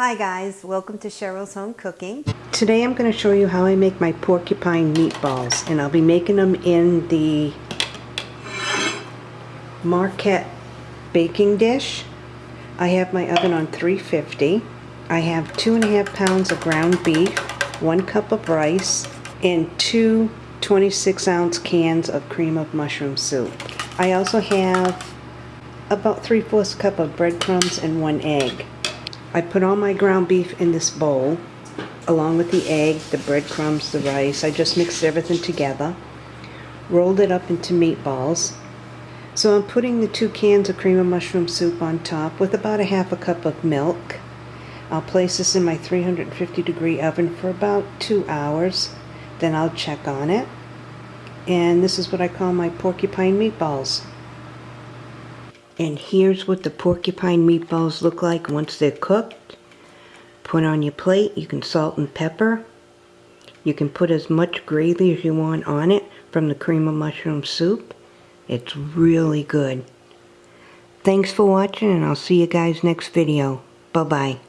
Hi guys, welcome to Cheryl's Home Cooking. Today I'm going to show you how I make my porcupine meatballs and I'll be making them in the Marquette baking dish. I have my oven on 350. I have two and a half pounds of ground beef, one cup of rice, and two 26 ounce cans of cream of mushroom soup. I also have about 3 fourths cup of breadcrumbs and one egg. I put all my ground beef in this bowl, along with the egg, the breadcrumbs, the rice. I just mixed everything together, rolled it up into meatballs. So I'm putting the two cans of cream of mushroom soup on top with about a half a cup of milk. I'll place this in my 350 degree oven for about two hours. Then I'll check on it. And this is what I call my porcupine meatballs. And here's what the porcupine meatballs look like once they're cooked. Put on your plate, you can salt and pepper. You can put as much gravy as you want on it from the cream of mushroom soup. It's really good. Thanks for watching and I'll see you guys next video. Bye-bye.